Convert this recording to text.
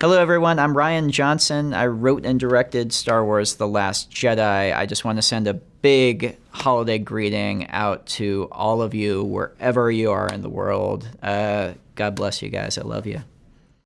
Hello, everyone. I'm Rian Johnson. I wrote and directed Star Wars The Last Jedi. I just want to send a big holiday greeting out to all of you, wherever you are in the world. Uh, God bless you guys. I love you.